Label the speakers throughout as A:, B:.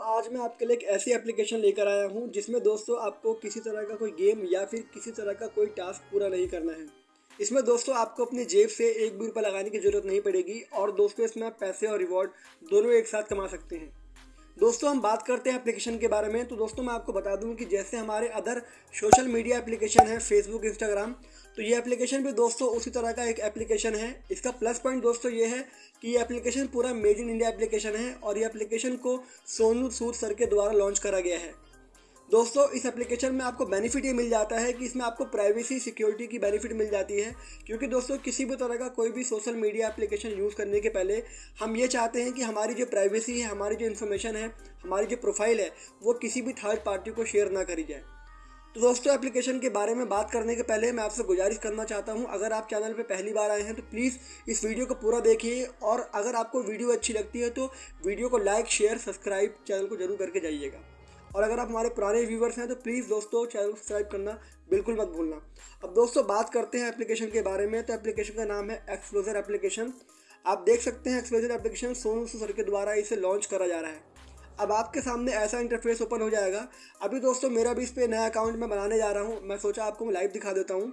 A: आज मैं आपके लिए एक ऐसी एप्लीकेशन लेकर आया हूँ, जिसमें दोस्तों आपको किसी तरह का कोई गेम या फिर किसी तरह का कोई टास्क पूरा नहीं करना है। इसमें दोस्तों आपको अपनी जेब से एक भी रुपये लगाने की ज़रूरत नहीं पड़ेगी और दोस्तों इसमें आप पैसे और रिवॉर्ड दोनों एक साथ कमा सकते हैं। दोस्तों हम बात करते हैं एप्लीकेशन के बारे में तो दोस्तों मैं आपको बता दूँ कि जैसे हमारे अदर सोशल मीडिया एप्लीकेशन है फेसबुक इंस्टाग्राम तो ये एप्लीकेशन भी दोस्तों उसी तरह का एक एप्लीकेशन है। इसका प्लस पॉइंट दोस्तों ये है कि ये एप्लीकेशन पूरा मेड इन इंडिया एप्लीकेशन है और ये एप्लीकेशन को सोनू सूद सर के द्वारा लॉन्च करा गया है। दोस्तों, इस एप्लीकेशन में आपको बेनिफिट ये मिल जाता है कि इसमें आपको प्राइवेसी सिक्योरिटी की बेनिफिट मिल जाती है। क्योंकि दोस्तों, किसी भी तरह का कोई भी सोशल मीडिया एप्लीकेशन यूज़ करने के पहले हम ये चाहते हैं कि हमारी जो प्राइवेसी है, हमारी जो इन्फॉर्मेशन है, हमारी जो प्रोफ़ाइल है, वो किसी भी थर्ड पार्टी को शेयर ना करी जाए। तो दोस्तों एप्लीकेशन के बारे में बात करने के पहले मैं आपसे गुजारिश करना चाहता हूँ, अगर आप चैनल पर पहली बार आए हैं तो प्लीज़ इस वीडियो को पूरा देखिए और अगर आपको वीडियो अच्छी लगती है तो वीडियो को लाइक शेयर सब्सक्राइब चैनल को ज़रूर करके जाइएगा। और अगर आप हमारे पुराने व्यूवर्स हैं तो प्लीज़ दोस्तों चैनल को सब्सक्राइब करना बिल्कुल मत भूलना। अब दोस्तों बात करते हैं एप्लीकेशन के बारे में तो एप्लीकेशन का नाम है एक्सप्लोजर एप्लीकेशन आप देख सकते हैं एक्सप्लोजर एप्लीकेशन सोनू सर के द्वारा इसे लॉन्च करा जा रहा है। अब आपके सामने ऐसा इंटरफेस ओपन हो जाएगा। अभी दोस्तों, मेरा भी इस पर नया अकाउंट मैं बनाने जा रहा हूँ। मैं सोचा आपको मैं लाइव दिखा देता हूँ।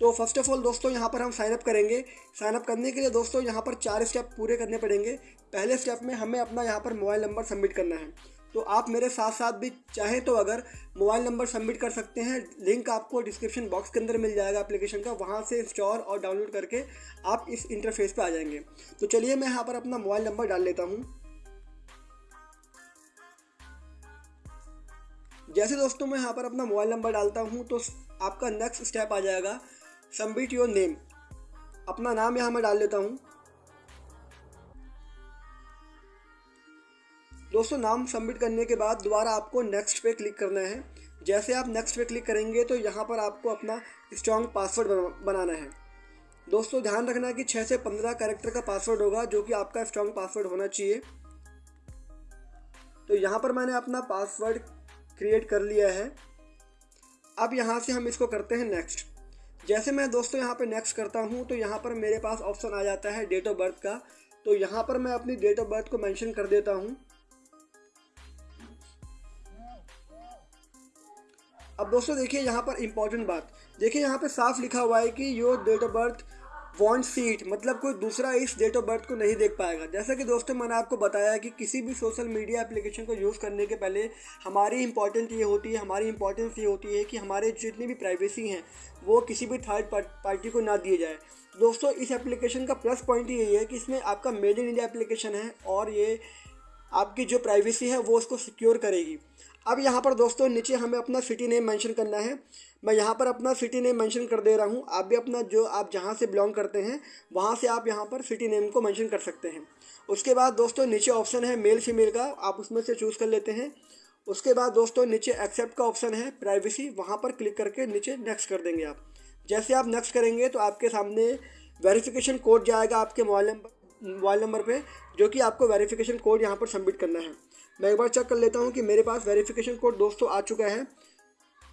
A: तो फ़र्स्ट ऑफ़ ऑल दोस्तों, यहाँ पर हम साइनअप करेंगे। साइनअप करने के लिए दोस्तों, यहाँ पर चार स्टेप पूरे करने पड़ेंगे। पहले स्टेप में हमें अपना यहाँ पर मोबाइल नंबर सबमिट करना है। तो आप मेरे साथ साथ भी चाहें तो अगर मोबाइल नंबर सबमिट कर सकते हैं। लिंक आपको डिस्क्रिप्शन बॉक्स के अंदर मिल जाएगा एप्लीकेशन का। वहाँ से इंस्टॉल और डाउनलोड करके आप इस इंटरफेस पे आ जाएँगे। तो चलिए मैं यहाँ पर अपना मोबाइल नंबर डाल लेता हूँ। जैसे दोस्तों मैं यहाँ पर अपना मोबाइल नंबर डालता हूँ तो आपका नेक्स्ट स्टेप आ जाएगा। सबमिट योर नेम अपना नाम यहाँ मैं डाल लेता हूँ। दोस्तों, नाम सबमिट करने के बाद दोबारा आपको नेक्स्ट पे क्लिक करना है। जैसे आप नेक्स्ट पे क्लिक करेंगे तो यहाँ पर आपको अपना स्ट्रॉन्ग पासवर्ड बनाना है। दोस्तों, ध्यान रखना कि छः से पंद्रह कैरेक्टर का पासवर्ड होगा, जो कि आपका स्ट्रॉन्ग पासवर्ड होना चाहिए। तो यहाँ पर मैंने अपना पासवर्ड क्रिएट कर लिया है। अब यहाँ से हम इसको करते हैं नेक्स्ट जैसे मैं दोस्तों यहाँ पे नेक्स्ट करता हूँ तो यहाँ पर मेरे पास ऑप्शन आ जाता है डेट ऑफ़ बर्थ का। तो यहाँ पर मैं अपनी डेट ऑफ़ बर्थ को मेंशन कर देता हूँ। अब दोस्तों देखिए यहाँ पर इंपॉर्टेंट बात। देखिए यहाँ पे साफ़ लिखा हुआ है कि your date of birth want seat मतलब कोई दूसरा इस डेट ऑफ़ बर्थ को नहीं देख पाएगा। जैसा कि दोस्तों मैंने आपको बताया कि किसी भी सोशल मीडिया एप्लीकेशन को यूज़ करने के पहले हमारी इंपॉर्टेंट ये होती है, हमारी इंपॉर्टेंस ये होती है कि हमारे जितनी भी प्राइवेसी हैं, वो किसी भी थर्ड पार्टी को ना दिए जाए। दोस्तों, इस एप्लीकेशन का प्लस पॉइंट यही है कि इसमें आपका मेड इन इंडिया एप्लीकेशन है और ये आपकी जो प्राइवेसी है, वो उसको सिक्योर करेगी। अब यहाँ पर दोस्तों, नीचे हमें अपना सिटी नेम मेंशन करना है। मैं यहाँ पर अपना सिटी नेम मेंशन कर दे रहा हूँ। आप भी अपना जो, आप जहाँ से बिलोंग करते हैं, वहाँ से आप यहाँ पर सिटी नेम को मेंशन कर सकते हैं। उसके बाद दोस्तों, नीचे ऑप्शन है मेल फीमेल का, आप उसमें से चूज़ कर लेते हैं। उसके बाद दोस्तों, नीचे एक्सेप्ट का ऑप्शन है प्राइवेसी वहाँ पर क्लिक करके नीचे नेक्स्ट कर देंगे आप। जैसे आप नेक्स्ट करेंगे तो आपके सामने वेरिफिकेशन कोड जाएगा आपके मोबाइल नंबर मोबाइल नंबर पे, जो कि आपको वेरिफिकेशन कोड यहाँ पर सबमिट करना है। मैं एक बार चेक कर लेता हूँ कि मेरे पास वेरिफिकेशन कोड दोस्तों आ चुका है।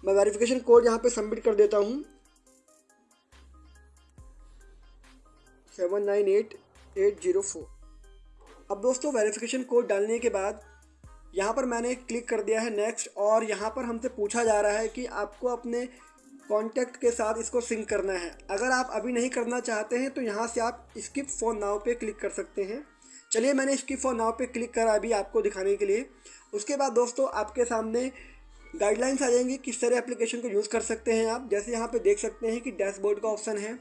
A: मैं वेरिफिकेशन कोड यहाँ पे सबमिट कर देता हूँ। Seven nine eight eight zero four अब दोस्तों वेरिफिकेशन कोड डालने के बाद यहाँ पर मैंने क्लिक कर दिया है नेक्स्ट और यहाँ पर हमसे पूछा जा रहा है कि आपको अपने कॉन्टैक्ट के साथ इसको सिंक करना है। अगर आप अभी नहीं करना चाहते हैं तो यहाँ से आप स्किप फ़ोन नाव पे क्लिक कर सकते हैं। चलिए मैंने इसकी फ़ोन नाव पे क्लिक करा अभी आपको दिखाने के लिए। उसके बाद दोस्तों, आपके सामने गाइडलाइंस आ जाएँगी किस तरह एप्लीकेशन को यूज़ कर सकते हैं आप। जैसे यहाँ पे देख सकते हैं कि डैशबोर्ड का ऑप्शन है।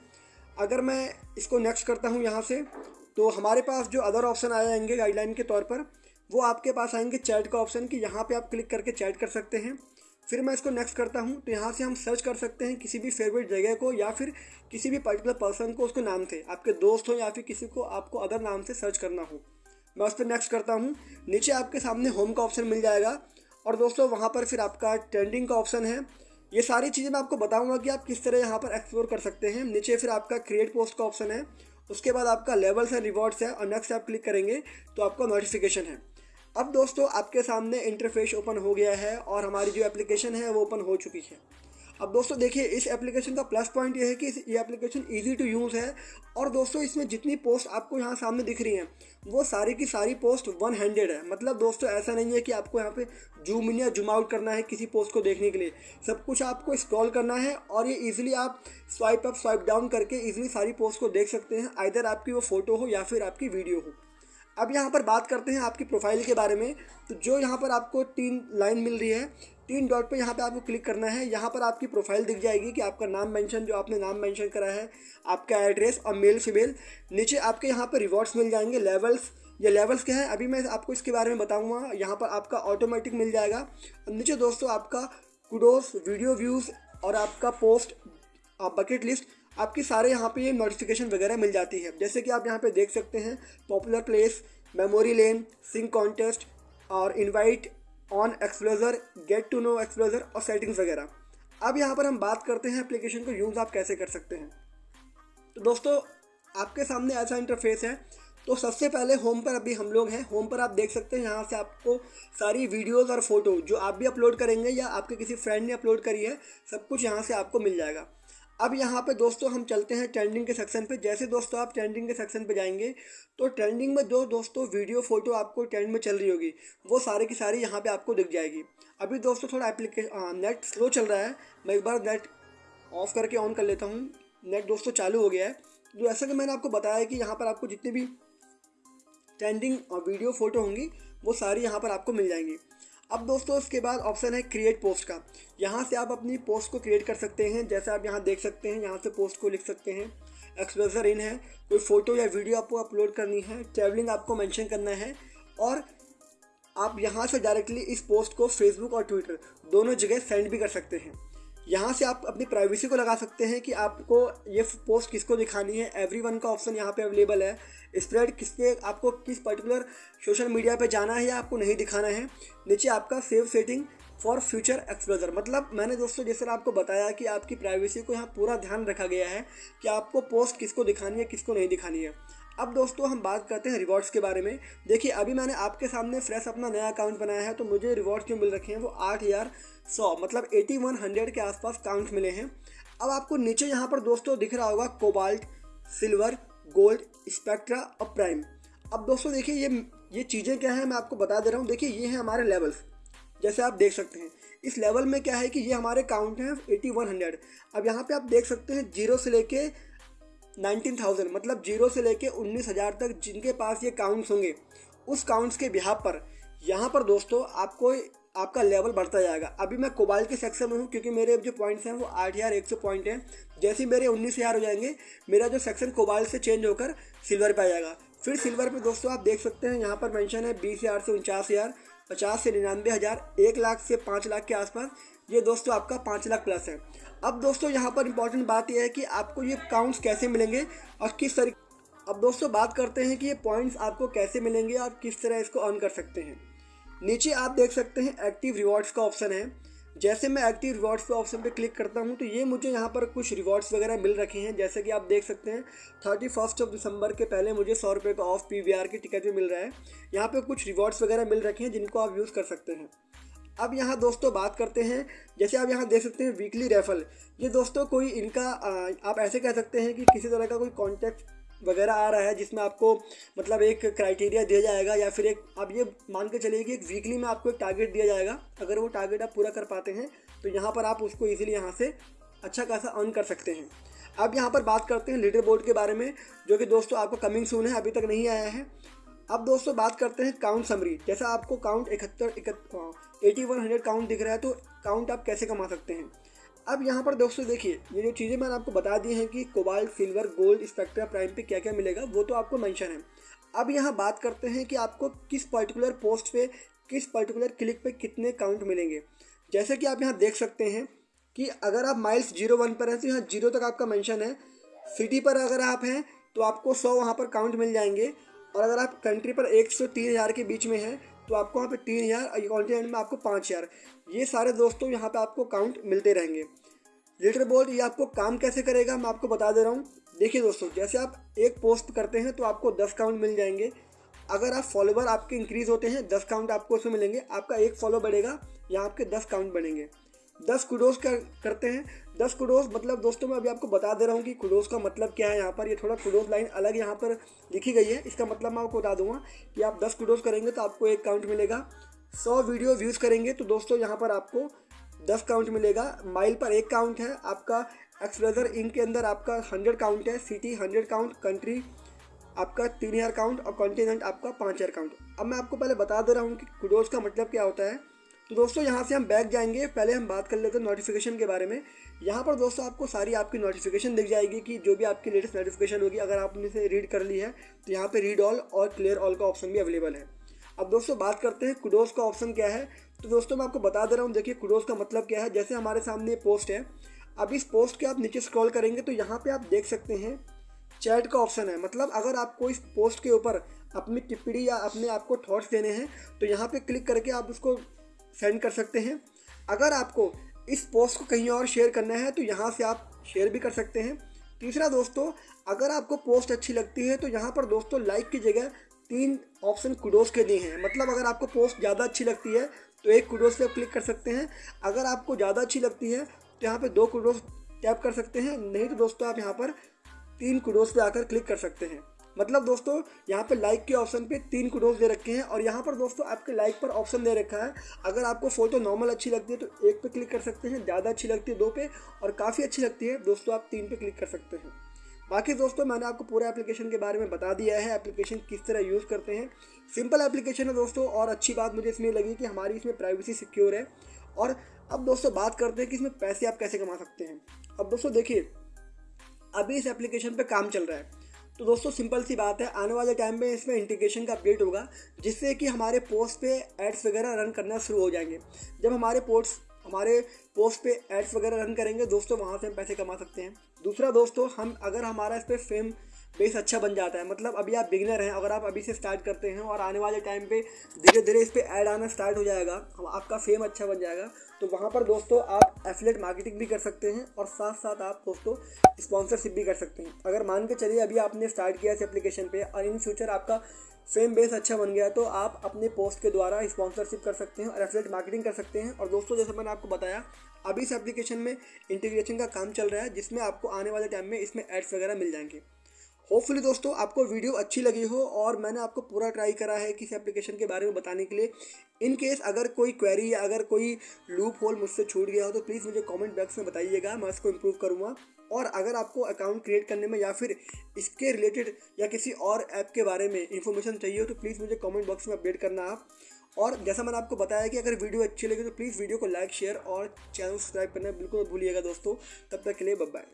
A: अगर मैं इसको नेक्स्ट करता हूँ यहाँ से तो हमारे पास जो अदर ऑप्शन आ जाएँगे गाइडलाइन के तौर पर, वो आपके पास आएँगे चैट का ऑप्शन कि यहाँ पे आप क्लिक करके चैट कर सकते हैं। फिर मैं इसको नेक्स्ट करता हूँ। तो यहाँ से हम सर्च कर सकते हैं किसी भी फेवरेट जगह को या फिर किसी भी पर्टिकुलर पर्सन को उसको नाम से। आपके दोस्त हो या फिर किसी को आपको अदर नाम से सर्च करना हो। मैं उस पर नेक्स्ट करता हूँ। नीचे आपके सामने होम का ऑप्शन मिल जाएगा। और दोस्तों, वहाँ पर फिर आपका ट्रेंडिंग का ऑप्शन है। ये सारी चीज़ें मैं आपको बताऊँगा कि आप किस तरह यहाँ पर एक्सप्लोर कर सकते हैं। नीचे फिर आपका क्रिएट पोस्ट का ऑप्शन है। उसके बाद आपका लेवल्स है रिवॉर्ड्स है। और नेक्स्ट आप क्लिक करेंगे तो आपका नोटिफिकेशन है। अब दोस्तों, आपके सामने इंटरफेस ओपन हो गया है और हमारी जो एप्लीकेशन है वो ओपन हो चुकी है। अब दोस्तों, देखिए, इस एप्लीकेशन का प्लस पॉइंट ये है कि ये एप्लीकेशन इजी टू यूज़ है और दोस्तों, इसमें जितनी पोस्ट आपको यहाँ सामने दिख रही हैं, वो सारी की सारी पोस्ट वन हैंडेड है। मतलब दोस्तों, ऐसा नहीं है कि आपको यहाँ पे जूम इन या जूम आउट करना है किसी पोस्ट को देखने के लिए। सब कुछ आपको स्क्रॉल करना है और ये इजीली आप स्वाइप अप स्वाइप डाउन करके इजीली सारी पोस्ट को देख सकते हैं आइधर आपकी वो फ़ोटो हो या फिर आपकी वीडियो हो। अब यहाँ पर बात करते हैं आपकी प्रोफ़ाइल के बारे में। तो जो यहाँ पर आपको तीन लाइन मिल रही है, तीन डॉट पे यहाँ पे आपको क्लिक करना है। यहाँ पर आपकी प्रोफ़ाइल दिख जाएगी कि आपका नाम मेंशन जो आपने नाम मेंशन करा है, आपका एड्रेस और मेल फीमेल नीचे आपके यहाँ पर रिवॉर्ड्स मिल जाएँगे लेवल्स ये लेवल्स क्या है? अभी मैं आपको इसके बारे में बताऊँगा। यहाँ पर आपका ऑटोमेटिक मिल जाएगा। नीचे दोस्तों आपका कुडोस वीडियो व्यूज़ और आपका पोस्ट बकेट लिस्ट आपकी सारे यहाँ पे ये नोटिफिकेशन वगैरह मिल जाती है। जैसे कि आप यहाँ पे देख सकते हैं popular place memory lane sing contest और invite on explorer get to know explorer और सेटिंग्स वगैरह। अब यहाँ पर हम बात करते हैं एप्लीकेशन को यूज़ आप कैसे कर सकते हैं। तो दोस्तों, आपके सामने ऐसा इंटरफेस है। तो सबसे पहले होम पर अभी हम लोग हैं। होम पर आप देख सकते हैं यहाँ से आपको सारी वीडियोज़ और फ़ोटो जो आप भी अपलोड करेंगे या आपके किसी फ्रेंड ने अपलोड करी है, सब कुछ यहाँ से आपको मिल जाएगा। अब यहाँ पे दोस्तों हम चलते हैं ट्रेंडिंग के सेक्शन पे। जैसे दोस्तों आप ट्रेंडिंग के सेक्शन पे जाएँगे तो ट्रेंडिंग में जो दोस्तों वीडियो फ़ोटो आपको ट्रेंड में चल रही होगी, वो सारे की सारी यहाँ पे आपको दिख जाएगी। अभी दोस्तों थोड़ा एप्लीकेशन नेट स्लो चल रहा है। मैं एक बार नेट ऑफ़ करके ऑन कर लेता हूँ। नेट दोस्तों चालू हो गया है। तो ऐसा कि मैंने आपको बताया कि यहाँ पर आपको जितनी भी ट्रेंडिंग वीडियो फ़ोटो होंगी, वो सारी यहाँ पर आपको मिल जाएँगी। अब दोस्तों, इसके बाद ऑप्शन है क्रिएट पोस्ट का। यहाँ से आप अपनी पोस्ट को क्रिएट कर सकते हैं। जैसे आप यहाँ देख सकते हैं, यहाँ से पोस्ट को लिख सकते हैं। एक्सप्रेसर इन है। कोई फ़ोटो या वीडियो आपको अपलोड करनी है ट्रैवलिंग आपको मैंशन करना है, और आप यहाँ से डायरेक्टली इस पोस्ट को फेसबुक और ट्विटर दोनों जगह सेंड भी कर सकते हैं। यहाँ से आप अपनी प्राइवेसी को लगा सकते हैं कि आपको ये पोस्ट किसको दिखानी है? एवरी वन का ऑप्शन यहाँ पे अवेलेबल है। स्प्रेड किसके, आपको किस पर्टिकुलर सोशल मीडिया पे जाना है या आपको नहीं दिखाना है? नीचे आपका save setting for future explorer मतलब मैंने दोस्तों जैसे आपको बताया कि आपकी प्राइवेसी को यहाँ पूरा ध्यान रखा गया है कि आपको पोस्ट किसको दिखानी है, किसको नहीं दिखानी है। अब दोस्तों हम बात करते हैं रिवॉर्ड्स के बारे में। देखिए, अभी मैंने आपके सामने फ्रेश अपना नया अकाउंट बनाया है तो मुझे रिवॉर्ड्स जो मिल रखे हैं? वो आठ हज़ार सौ मतलब एटी वन हंड्रेड के आसपास काउंट मिले हैं। अब आपको नीचे यहाँ पर दोस्तों दिख रहा होगा कोबाल्ट सिल्वर गोल्ड स्पेक्ट्रा और प्राइम अब दोस्तों देखिए ये ये चीज़ें क्या हैं, मैं आपको बता दे रहा हूँ। देखिए, ये हैं हमारे लेवल्स जैसे आप देख सकते हैं। इस लेवल में क्या है कि ये हमारे काउंट हैं एटी वन हंड्रेड अब यहाँ पे आप देख सकते हैं ज़ीरो से लेके नाइनटीन थाउज़ेंड मतलब ज़ीरो से लेके उन्नीस हज़ार तक जिनके पास ये काउंट्स होंगे, उस काउंट्स के बिहार पर, यहाँ पर दोस्तों आपको आपका लेवल बढ़ता जाएगा। अभी मैं कोबाल के सेक्शन में हूँ, क्योंकि मेरे जो पॉइंट्स हैं वो आठ हज़ार, एक सौ पॉइंट हैं। जैसे ही मेरे उन्नीस हज़ार हो जाएँगे, मेरा जो सेक्शन कोबाल से चेंज होकर सिल्वर पे आ जाएगा। फिर सिल्वर पे दोस्तों आप देख सकते हैं, यहाँ पर मेंशन है बीस हज़ार से उनचास हज़ार। पचास से निन्यानवे हज़ार एक लाख से पाँच लाख के आसपास। ये दोस्तों आपका पाँच लाख प्लस है। अब दोस्तों यहाँ पर इंपॉर्टेंट बात यह है कि आपको ये काउंट्स कैसे मिलेंगे और किस तरीके अब दोस्तों बात करते हैं कि ये पॉइंट्स आपको कैसे मिलेंगे और किस तरह इसको अर्न कर सकते हैं। नीचे आप देख सकते हैं एक्टिव रिवॉर्ड्स का ऑप्शन है। जैसे मैं एक्टिव रिवॉर्ड्स ऑप्शन पे क्लिक करता हूँ तो ये मुझे यहाँ पर कुछ रिवॉर्ड्स वगैरह मिल रखे हैं। जैसे कि आप देख सकते हैं थर्टी फ़र्स्ट ऑफ़ दिसंबर के पहले मुझे सौ रुपये का ऑफ़ पी की टिकट भी मिल रहा है। यहाँ पे कुछ रिवॉर्ड्स वगैरह मिल रखे हैं, जिनको आप यूज़ कर सकते हैं। अब यहाँ दोस्तों बात करते हैं, जैसे आप यहाँ देख सकते हैं वीकली रेफल ये दोस्तों कोई इनका आप ऐसे कह सकते हैं कि किसी तरह का कोई कॉन्टैक्ट वगैरह आ रहा है, जिसमें आपको मतलब एक क्राइटेरिया दिया जाएगा या फिर एक, आप ये मान के चलिए कि एक वीकली में आपको एक टारगेट दिया जाएगा। अगर वो टारगेट आप पूरा कर पाते हैं तो यहाँ पर आप उसको ईजिली यहाँ से अच्छा खासा अर्न कर सकते हैं। अब यहाँ पर बात करते हैं लीडर बोर्ड के बारे में, जो कि दोस्तों आपको कमिंग सून है, अभी तक नहीं आया है। अब दोस्तों बात करते हैं काउंट समरी जैसा आपको काउंट इकहत्तर इकहत्तर एटी वन हंड्रेड काउंट दिख रहा है तो काउंट आप कैसे कमा सकते हैं? अब यहाँ पर दोस्तों देखिए, ये जो चीज़ें मैंने आपको बता दी हैं कि cobalt, silver, gold, spectra, prime पे क्या क्या मिलेगा, वो तो आपको मेंशन है। अब यहाँ बात करते हैं कि आपको किस पर्टिकुलर पोस्ट पे, किस पर्टिकुलर क्लिक पे कितने काउंट मिलेंगे। जैसे कि आप यहाँ देख सकते हैं कि अगर आप माइल्स ज़ीरो वन पर हैं तो यहाँ ज़ीरो तक आपका मैंशन है। सिटी पर अगर आप हैं तो आपको सौ वहाँ पर काउंट मिल जाएँगे। और अगर आप कंट्री पर एक सौ तीन हज़ार के बीच में हैं तो आपको यहाँ पे तीन हज़ार कॉन्टिनेंट में आपको पाँच हज़ार। ये सारे दोस्तों यहाँ पे आपको काउंट मिलते रहेंगे। लेटर बोर्ड ये आपको काम कैसे करेगा मैं आपको बता दे रहा हूँ। देखिए दोस्तों, जैसे आप एक पोस्ट करते हैं तो आपको दस काउंट मिल जाएँगे। अगर आप फॉलोवर आपके इंक्रीज़ होते हैं, दस काउंट आपको उसमें मिलेंगे। आपका एक फॉलो बढ़ेगा या आपके दस काउंट बढ़ेंगे दस कुडोस कर, करते हैं। दस कुडोस मतलब दोस्तों मैं अभी आपको बता दे रहा हूँ कि कुडोस का मतलब क्या है यहाँ पर। ये थोड़ा कुडोस लाइन अलग यहाँ पर लिखी गई है। इसका मतलब मैं आपको बता दूँगा कि आप दस कुडोस करेंगे तो आपको एक काउंट मिलेगा। सौ वीडियो व्यूज़ करेंगे तो दोस्तों यहाँ पर आपको दस काउंट मिलेगा। माइल पर एक काउंट है। आपका एक्सप्रेजर इंक के अंदर आपका हंड्रेड काउंट है। सिटी हंड्रेड काउंट कंट्री आपका तीन हज़ार काउंट और कॉन्टिनेंट आपका पाँच हज़ार काउंट अब मैं आपको पहले बता दे रहा हूँ कि कुडोज का मतलब क्या होता है। तो दोस्तों, यहाँ से हम बैक जाएँगे। पहले हम बात कर लेते हैं नोटिफिकेशन के बारे में। यहाँ पर दोस्तों आपको सारी आपकी नोटिफिकेशन दिख जाएगी कि जो भी आपकी लेटेस्ट नोटिफिकेशन होगी, अगर आपने से रीड कर ली है तो यहाँ पे रीड ऑल और क्लियर ऑल का ऑप्शन भी अवेलेबल है। अब दोस्तों बात करते हैं कुडोज का ऑप्शन क्या है। तो दोस्तों, मैं आपको बता दे रहा हूँ, देखिए कुडोज का मतलब क्या है। जैसे हमारे सामने पोस्ट है, अब इस पोस्ट के आप नीचे स्क्रॉल करेंगे तो यहाँ पे आप देख सकते हैं चैट का ऑप्शन है। मतलब अगर आपको इस पोस्ट के ऊपर अपनी टिप्पणी या अपने आपको थॉट्स देने हैं तो यहाँ पे क्लिक करके आप उसको सेंड कर सकते हैं। अगर आपको इस पोस्ट को कहीं और शेयर करना है तो यहाँ से आप शेयर भी कर सकते हैं। तीसरा दोस्तों, अगर आपको पोस्ट अच्छी लगती है तो यहाँ पर दोस्तों लाइक की जगह तीन ऑप्शन कुडोस के दिए हैं। मतलब अगर आपको पोस्ट ज़्यादा अच्छी लगती है तो एक कुडोस पे आप क्लिक कर सकते हैं। अगर आपको ज़्यादा अच्छी लगती है तो यहाँ पे दो कुडोस टैप कर सकते हैं। नहीं तो दोस्तों, आप यहाँ पर तीन कुडोस पे आकर क्लिक कर सकते हैं। मतलब दोस्तों, यहाँ पे लाइक के ऑप्शन पे तीन कुडोस दे रखे हैं और यहाँ पर दोस्तों आपके लाइक पर ऑप्शन दे रखा है। अगर आपको फ़ोटो नॉर्मल अच्छी लगती है तो एक पे क्लिक कर सकते हैं, ज़्यादा अच्छी लगती है दो पे, और काफ़ी अच्छी लगती है, दोस्तों आप तीन पे क्लिक कर सकते हैं। बाकी दोस्तों, मैंने आपको पूरा एप्लीकेशन के बारे में बता दिया है एप्लीकेशन किस तरह यूज़ करते हैं। सिंपल एप्लीकेशन है दोस्तों, और अच्छी बात मुझे इसमें लगी कि हमारी इसमें प्राइवेसी सिक्योर है। और अब दोस्तों बात करते हैं कि इसमें पैसे आप कैसे कमा सकते हैं। अब दोस्तों देखिए, अभी इस एप्लीकेशन पे काम चल रहा है। तो दोस्तों सिंपल सी बात है। आने वाले टाइम में इसमें इंटीग्रेशन का अपडेट होगा, जिससे कि हमारे पोस्ट पे एड्स वगैरह रन करना शुरू हो जाएँगे। जब हमारे पोस्ट हमारे पोस्ट पे एड्स वगैरह रन करेंगे, दोस्तों, वहाँ से हम पैसे कमा सकते हैं। दूसरा दोस्तों, हम, अगर हमारा इस पर फेम बेस अच्छा बन जाता है। मतलब अभी आप बिगनर हैं, अगर आप अभी से स्टार्ट करते हैं और आने वाले टाइम पे धीरे धीरे इस पर ऐड आना स्टार्ट हो जाएगा आपका फेम अच्छा बन जाएगा। तो वहाँ पर दोस्तों आप एफिलेट मार्केटिंग भी कर सकते हैं और साथ साथ आप दोस्तों स्पॉन्सरशिप भी कर सकते हैं। अगर मान के चलिए अभी आपने स्टार्ट किया इस एप्लीकेशन पर और इन फ्यूचर आपका फेम बेस अच्छा बन गया तो आप अपने पोस्ट के द्वारा स्पॉन्सरशिप कर सकते हैं और एफिलेट मार्केटिंग कर सकते हैं। और दोस्तों, जैसे मैंने आपको बताया, अभी इस एप्लीकेशन में इंटीग्रेशन का काम चल रहा है, जिसमें आपको आने वाले टाइम में इसमें एड्स वगैरह मिल जाएँगे। होपफुली दोस्तों, आपको वीडियो अच्छी लगी हो और मैंने आपको पूरा ट्राई करा है कि इस एप्लीकेशन के बारे में बताने के लिए। इन केस अगर कोई क्वेरी या अगर कोई लूप होल मुझसे छूट गया हो तो प्लीज़ मुझे कमेंट बॉक्स में बताइएगा। मैं इसको इम्प्रूव करूँगा। और अगर आपको अकाउंट क्रिएट करने में या फिर इसके रिलेटेड या किसी और ऐप के बारे में इंफॉर्मेशन चाहिए हो तो प्लीज़ मुझे कमेंट बॉक्स में अपडेट करना आप। और जैसा मैंने आपको बताया कि अगर वीडियो अच्छी लगी तो प्लीज़ वीडियो को लाइक शेयर और चैनल सब्सक्राइब करना बिल्कुल भूलिएगा दोस्तों। तब तक के लिए बब बाय